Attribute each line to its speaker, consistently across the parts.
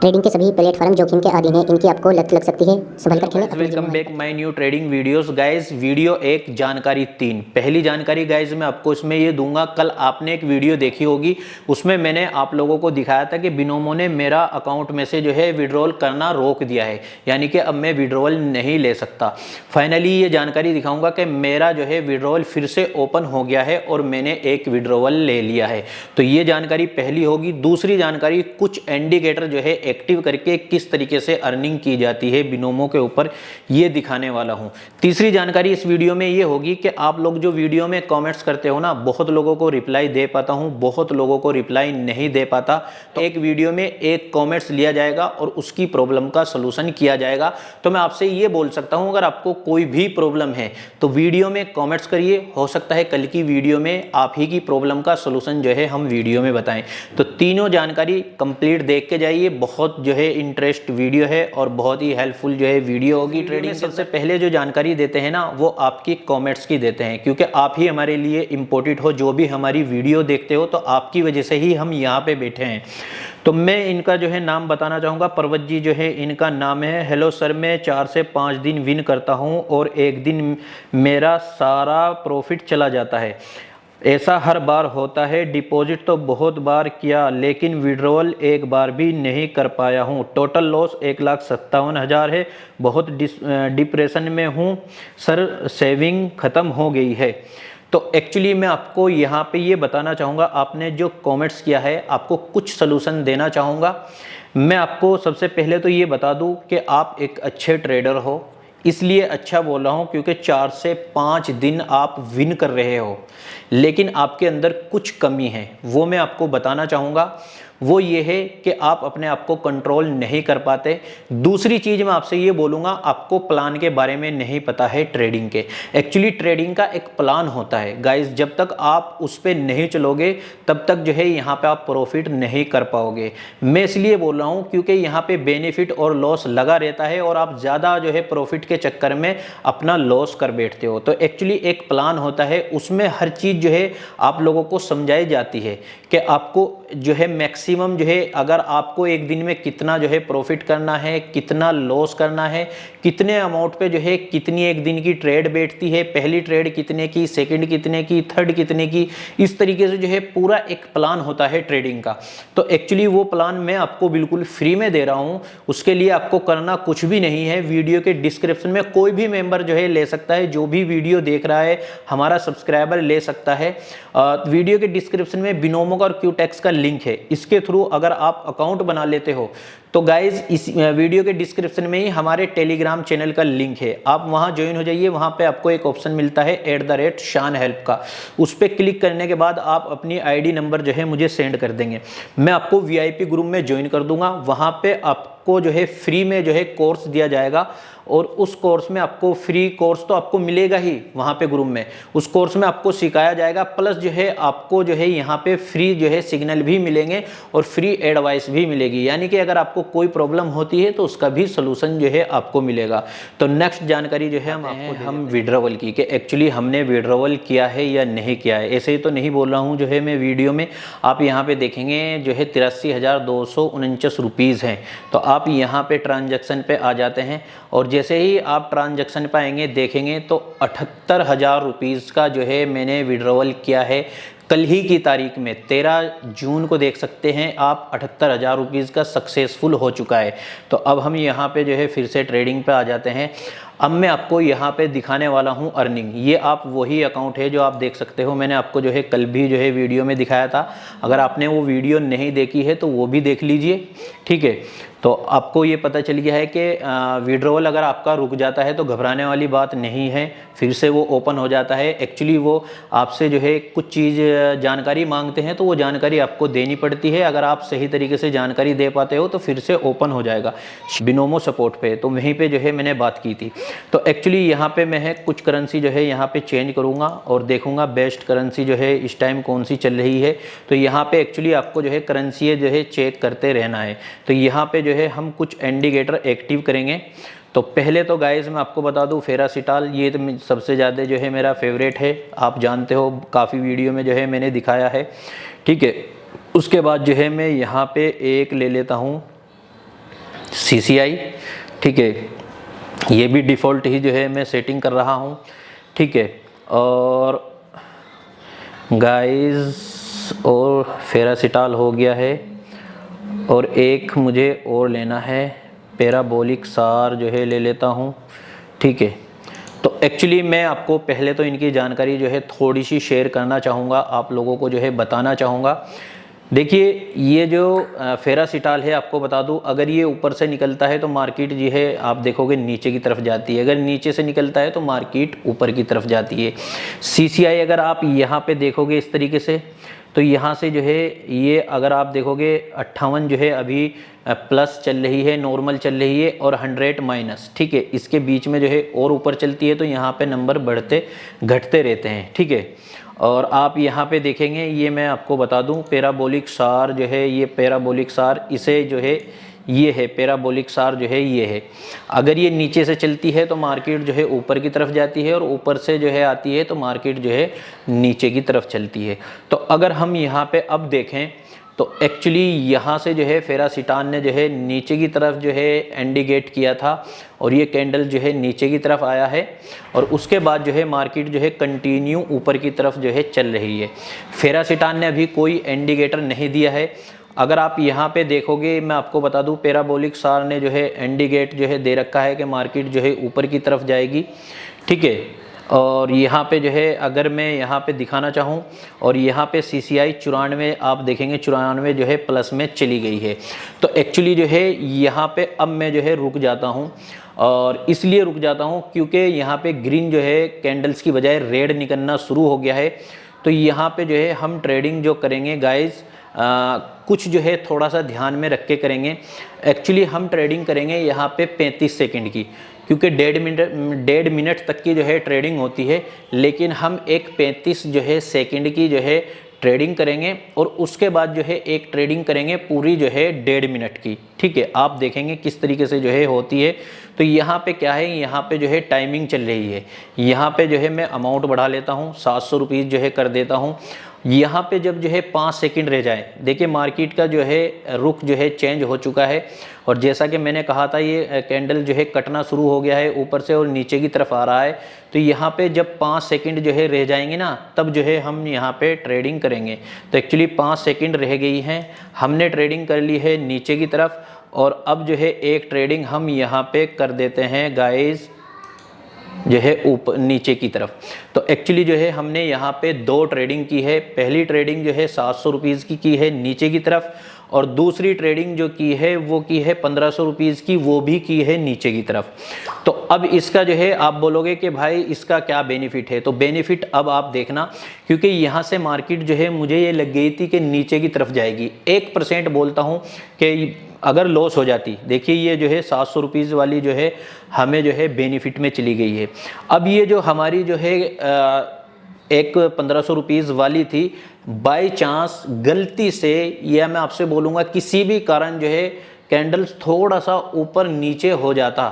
Speaker 1: Trading के सभी platform जोखिम के अधीन हैं इनकी आपको लत लग सकती है। संभल कर खेलें।
Speaker 2: Welcome back my new trading videos guys video एक जानकारी तीन। पहली जानकारी गाइस मैं आपको इसमें ये दूँगा कल आपने एक वीडियो देखी होगी। उसमें मैंने आप लोगों को दिखाया था कि बिनोमो ने मेरा अकाउंट में से जो है विड्रॉल करना रोक दिया है। यानी कि अब मैं विड्रॉल नहीं ले सकता। फाइनली ये जानकारी दिखाऊँगा कि मेरा जो है विड्रॉल फिर से ओपन हो गया है और मैंने एक विड्रॉवल ले लिया है। तो ये जानकारी पहली होगी। दूसरी जानकारी कुछ इंडिकेटर जो है एक्टिव करके किस तरीके से अर्निंग की जाती है बिनोमो के ऊपर ये दिखाने वाला हूँ। तीसरी जानकारी इस वीडियो में ये होगी कि आप लोग जो वीडियो में कमेंट्स करते हो ना, बहुत लोगों को रिप्लाई दे पाता हूँ, बहुत लोगों को रिप्लाई नहीं दे पाता। तो एक वीडियो में एक कॉमेंट्स लिया जाएगा और उसकी प्रॉब्लम का सोल्यूशन किया जाएगा। तो मैं आपसे ये बोल सकता हूँ, अगर आपको कोई भी प्रॉब्लम है तो वीडियो में कॉमेंट्स करिए। हो सकता है कल की वीडियो में आप ही की प्रॉब्लम का सोल्यूशन जो है, हम वीडियो में बताएँ। तो तीनों जानकारी कंप्लीट देख के जाइए, बहुत बहुत जो है इंटरेस्ट वीडियो है और बहुत ही हेल्पफुल जो है वीडियो होगी ट्रेडिंग सबसे पहले जो जानकारी देते हैं ना वो आपकी कमेंट्स की देते हैं क्योंकि आप ही हमारे लिए इम्पोर्टेंट हो जो भी हमारी वीडियो देखते हो तो आपकी वजह से ही हम यहाँ पे बैठे हैं। तो मैं इनका जो है नाम बताना चाहूँगा। पर्वत जी जो है इनका नाम है हेलो सर मैं चार से पाँच दिन विन करता हूँ और एक दिन मेरा सारा प्रॉफिट चला जाता है। ऐसा हर बार होता है। डिपॉजिट तो बहुत बार किया, लेकिन विड्रॉल एक बार भी नहीं कर पाया हूँ। टोटल लॉस एक लाख सत्तावन हज़ार है। बहुत डिप्रेशन में हूँ। सर, सेविंग ख़त्म हो गई है। तो एक्चुअली मैं आपको यहाँ पे ये बताना चाहूँगा, आपने जो कमेंट्स किया है, आपको कुछ सलूशन देना चाहूँगा। मैं आपको सबसे पहले तो ये बता दूँ कि आप एक अच्छे ट्रेडर हो। इसलिए अच्छा बोल रहा हूँ क्योंकि चार से पाँच दिन आप विन कर रहे हो। लेकिन आपके अंदर कुछ कमी है, वो मैं आपको बताना चाहूँगा। वो ये है कि आप अपने आप को कंट्रोल नहीं कर पाते। दूसरी चीज़ मैं आपसे ये बोलूँगा, आपको प्लान के बारे में नहीं पता है ट्रेडिंग के। एक्चुअली ट्रेडिंग का एक प्लान होता है। गाइस जब तक आप उस पर नहीं चलोगे, तब तक जो है यहाँ पे आप प्रॉफिट नहीं कर पाओगे। मैं इसलिए बोल रहा हूँ क्योंकि यहाँ पे बेनिफिट और लॉस लगा रहता है और आप ज़्यादा जो है प्रॉफिट के चक्कर में अपना लॉस कर बैठते हो। तो एक्चुअली एक प्लान होता है, उसमें हर चीज़ जो है आप लोगों को समझाई जाती है कि आपको जो है मैक्सिमम जो है, अगर आपको एक दिन में कितना जो है प्रॉफिट करना है, कितना लॉस करना है, कितने अमाउंट पे जो है, कितनी एक दिन की ट्रेड बैठती है, पहली ट्रेड कितने की सेकंड कितने की थर्ड कितने की, इस तरीके से जो है पूरा एक प्लान होता है ट्रेडिंग का। तो एक्चुअली वो प्लान मैं आपको बिल्कुल फ्री में दे रहा हूँ। उसके लिए आपको करना कुछ भी नहीं है। वीडियो के डिस्क्रिप्शन में कोई भी मेंबर जो है ले सकता है। जो भी वीडियो देख रहा है, हमारा सब्सक्राइबर ले सकता है। वीडियो के डिस्क्रिप्शन में बिनोमो और क्यूटेक्स का लिंक है। इसके थ्रू अगर आप अकाउंट बना लेते हो तो गाइज़ इस वीडियो के डिस्क्रिप्शन में ही हमारे टेलीग्राम चैनल का लिंक है। आप वहाँ ज्वाइन हो जाइए, वहाँ पे आपको एक ऑप्शन मिलता है एट द रेट शान हेल्प का। उस पर क्लिक करने के बाद आप अपनी आईडी नंबर जो है मुझे सेंड कर देंगे। मैं आपको वीआईपी ग्रुप में ज्वाइन कर दूँगा। वहाँ पे आपको जो है फ्री में जो है कोर्स दिया जाएगा और उस कोर्स में आपको फ्री कोर्स तो आपको मिलेगा ही वहाँ पे ग्रुप में। उस कोर्स में आपको सिखाया जाएगा प्लस जो है आपको जो है यहाँ पे फ्री जो है सिग्नल भी मिलेंगे और फ्री एडवाइस भी मिलेगी। यानी कि अगर आपको कोई प्रॉब्लम होती है तो उसका भी सोल्यूशन जो है आपको मिलेगा। तो नेक्स्ट जानकारी जो है हम आपको हम विड्रोवल की कि एक्चुअली हमने विड्रोवल किया है या नहीं किया है। ऐसे ही तो नहीं बोल रहा हूँ जो है मैं वीडियो में। आप यहाँ पे देखेंगे जो है तिरासी हज़ार दो सौ उनचास रुपीज़ हैं। तो आप यहाँ पे ट्रांजेक्शन पे आ जाते हैं। और जैसे ही आप ट्रांजैक्शन पे आएँगे देखेंगे तो अठहत्तर हज़ार रुपीज़ का जो है मैंने विड्रॉवल किया है। कल ही की तारीख में तेरह जून को देख सकते हैं, आप अठहत्तर हज़ार रुपीज़ का सक्सेसफुल हो चुका है। तो अब हम यहाँ पे जो है फिर से ट्रेडिंग पे आ जाते हैं। अब मैं आपको यहाँ पे दिखाने वाला हूँ अर्निंग ये आप वही अकाउंट है जो आप देख सकते हो। मैंने आपको जो है कल भी जो है वीडियो में दिखाया था। अगर आपने वो वीडियो नहीं देखी है तो वो भी देख लीजिए। ठीक है? तो आपको ये पता चल गया है कि विड्रोवल अगर आपका रुक जाता है तो घबराने वाली बात नहीं है। फिर से वो ओपन हो जाता है। एक्चुअली वो आपसे जो है कुछ चीज़ जानकारी मांगते हैं तो वो जानकारी आपको देनी पड़ती है। अगर आप सही तरीके से जानकारी दे पाते हो तो फिर से ओपन हो जाएगा। बिनोमो सपोर्ट पे। तो वहीं पे जो है मैंने बात की थी। तो एक्चुअली यहाँ पे मैं है, कुछ करेंसी जो है यहाँ पे चेंज करूँगा और देखूँगा बेस्ट करेंसी जो है इस टाइम कौन सी चल रही है। तो यहाँ पे एक्चुअली आपको जो है करेंसी जो है चेक करते रहना है। तो यहाँ पे जो है हम कुछ इंडिकेटर एक्टिव करेंगे। तो पहले तो गाइस मैं आपको बता दूँ फेरासिटाल ये तो सबसे ज़्यादा जो है मेरा फेवरेट है। आप जानते हो, काफ़ी वीडियो में जो है मैंने दिखाया है। ठीक है, उसके बाद जो है मैं यहाँ पे एक ले लेता हूँ सी ठीक है। ये भी डिफ़ॉल्ट ही जो है मैं सेटिंग कर रहा हूँ। ठीक है, और गाइस और फेरासिटाल हो गया है, और एक मुझे और लेना है। पैराबोलिक सार जो है ले लेता हूँ। ठीक है तो एक्चुअली मैं आपको पहले तो इनकी जानकारी जो है थोड़ी सी शेयर करना चाहूँगा, आप लोगों को जो है बताना चाहूँगा। देखिए, ये जो फेरासिटाल है, आपको बता दूँ, अगर ये ऊपर से निकलता है तो मार्केट जो है, आप देखोगे नीचे की तरफ़ जाती है। अगर नीचे से निकलता है तो मार्केट ऊपर की तरफ़ जाती है। सीसीआई अगर आप यहाँ पे देखोगे इस तरीके से तो यहाँ से जो है, ये अगर आप देखोगे, अट्ठावन जो है अभी प्लस चल रही है, नॉर्मल चल रही है और हंड्रेड माइनस, ठीक है? इसके बीच में जो है और ऊपर चलती है तो यहाँ पे नंबर बढ़ते, घटते रहते हैं, ठीक है? और आप यहाँ पे देखेंगे, ये मैं आपको बता दूँ पेराबोलिक सार जो है, ये पैराबोलिक सार, इसे जो है, ये है पैराबोलिक सार जो है, ये है। अगर ये नीचे से चलती है तो मार्केट जो है ऊपर की तरफ़ जाती है और ऊपर से जो है आती है तो मार्केट जो है नीचे की तरफ़ चलती है। तो अगर हम यहाँ पे अब देखें तो एक्चुअली यहाँ से जो है फेरासिटान ने जो है नीचे की तरफ़ जो है एंडिगेट किया था और ये कैंडल जो है नीचे की तरफ़ आया है और उसके बाद जो है मार्केट जो है कंटिन्यू ऊपर की तरफ़ जो है चल रही है फेरासिटान ने अभी कोई इंडिकेटर नहीं दिया है अगर आप यहाँ पे देखोगे मैं आपको बता दूँ पेराबोलिक सार ने जो है इंडिकेट जो है दे रखा है कि मार्केट जो है ऊपर की तरफ़ जाएगी ठीक है और यहाँ पे जो है, अगर मैं यहाँ पे दिखाना चाहूँ, और यहाँ पे सी सी आई चौरानवे, आप देखेंगे चौरानवे जो है प्लस में चली गई है। तो एक्चुअली जो है, यहाँ पे अब मैं जो है रुक जाता हूँ, और इसलिए रुक जाता हूँ क्योंकि यहाँ पे ग्रीन जो है कैंडल्स की बजाय रेड निकलना शुरू हो गया है। तो यहाँ पे जो है, हम ट्रेडिंग जो करेंगे गाइज़ कुछ जो है थोड़ा सा ध्यान में रख के करेंगे। एक्चुअली हम ट्रेडिंग करेंगे यहाँ पे 35 सेकंड की। क्योंकि डेढ़ मिनट डेढ़ मिनट तक की जो है ट्रेडिंग होती है लेकिन हम एक 35 जो है सेकंड की जो है ट्रेडिंग करेंगे और उसके बाद जो है एक ट्रेडिंग करेंगे पूरी जो है डेढ़ मिनट की ठीक है आप देखेंगे किस तरीके से जो है होती है तो यहाँ पे क्या है यहाँ पे जो है टाइमिंग चल रही है यहाँ पे जो है मैं अमाउंट बढ़ा लेता हूँ सात सौ जो है कर देता हूँ यहाँ पे जब जो है पाँच सेकंड रह जाए देखिए मार्केट का जो है रुख जो है चेंज हो चुका है और जैसा कि मैंने कहा था, ये कैंडल जो है कटना शुरू हो गया है ऊपर से और नीचे की तरफ़ आ रहा है। तो यहाँ पे जब पाँच सेकंड जो है रह जाएँगे ना, तब जो है हम यहाँ पे ट्रेडिंग करेंगे। तो एक्चुअली पाँच सेकंड रह गई हैं। हमने ट्रेडिंग कर ली है नीचे की तरफ़ और अब जो है एक ट्रेडिंग हम यहाँ पे कर देते हैं गाइज़ जो है ऊपर नीचे की तरफ़। तो एक्चुअली जो है हमने यहाँ पे दो ट्रेडिंग की है। पहली ट्रेडिंग जो है सात सौ की की है नीचे की तरफ़ और दूसरी ट्रेडिंग जो की है, वो की है पंद्रह सौ की, वो भी की है नीचे की तरफ़। तो अब इसका जो है, आप बोलोगे कि भाई इसका क्या बेनिफिट है? तो बेनिफिट अब आप देखना, क्योंकि यहाँ से मार्केट जो है, मुझे ये लग गई थी कि नीचे की तरफ़ जाएगी। एक परसेंट बोलता हूँ कि अगर लॉस हो जाती, देखिए ये जो है सात सौ रुपीज़ वाली जो है, हमें जो है बेनिफिट में चली गई है। अब ये जो हमारी जो है एक पंद्रह सौ रुपीज़ वाली थी। बाई चांस गलती से यह मैं आपसे बोलूँगा, किसी भी कारण जो है कैंडल्स थोड़ा सा ऊपर नीचे हो जाता।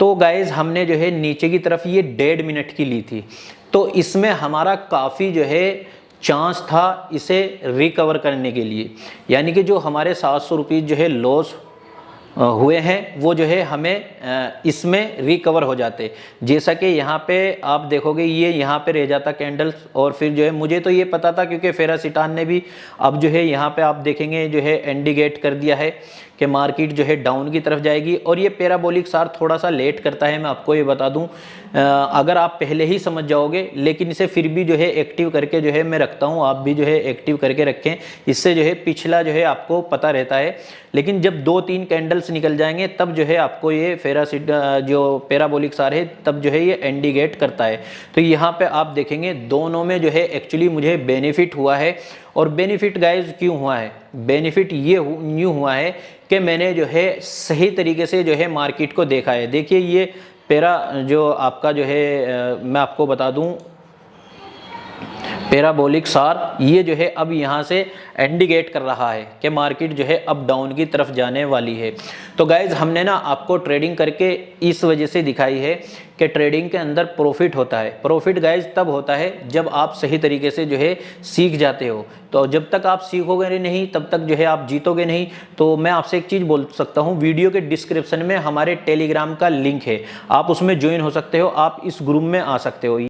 Speaker 2: तो गाइज़ हमने जो है, नीचे की तरफ़ ये डेढ़ मिनट की ली थी। तो इसमें हमारा काफ़ी जो है चांस था इसे रिकवर करने के लिए। यानी कि जो हमारे सात सौ जो है लॉस हुए हैं, वो जो है हमें इसमें रिकवर हो जाते। जैसा कि यहाँ पे आप देखोगे, ये यहाँ पे रह जाता कैंडल्स और फिर जो है, मुझे तो ये पता था क्योंकि फेरासिटान ने भी अब जो है, यहाँ पे आप देखेंगे, जो है एंडिगेट कर दिया है। कि मार्केट जो है डाउन की तरफ़ जाएगी और ये पैराबोलिक सार थोड़ा सा लेट करता है, मैं आपको ये बता दूँ। अगर आप पहले ही समझ जाओगे, लेकिन इसे फिर भी जो है एक्टिव करके जो है मैं रखता हूँ, आप भी जो है एक्टिव करके रखें। इससे जो है पिछला जो है आपको पता रहता है। लेकिन जब दो तीन कैंडल्स निकल जाएँगे, तब जो है आपको ये फेरासिड जो पैराबोलिक सार है, तब जो है ये एंडिगेट करता है। तो यहाँ पर आप देखेंगे, दोनों में जो है एक्चुअली मुझे बेनिफिट हुआ है। और बेनिफिट गाइज़ क्यों हुआ है? बेनिफिट ये न्यू हुआ है कि मैंने जो है सही तरीके से जो है मार्केट को देखा है। देखिए ये पेरा जो आपका जो है मैं आपको बता दूँ पैराबोलिक सार, ये जो है अब यहाँ से इंडिकेट कर रहा है कि मार्केट जो है अब डाउन की तरफ़ जाने वाली है। तो गाइज़ हमने ना आपको ट्रेडिंग करके इस वजह से दिखाई है कि ट्रेडिंग के अंदर प्रॉफिट होता है। प्रॉफिट गाइज़ तब होता है जब आप सही तरीके से जो है सीख जाते हो। तो जब तक आप सीखोगे नहीं, तब तक जो है आप जीतोगे नहीं। तो मैं आपसे एक चीज़ बोल सकता हूँ, वीडियो के डिस्क्रिप्शन में हमारे टेलीग्राम का लिंक है। आप उसमें ज्वाइन हो सकते हो, आप इस ग्रुप में आ सकते हो।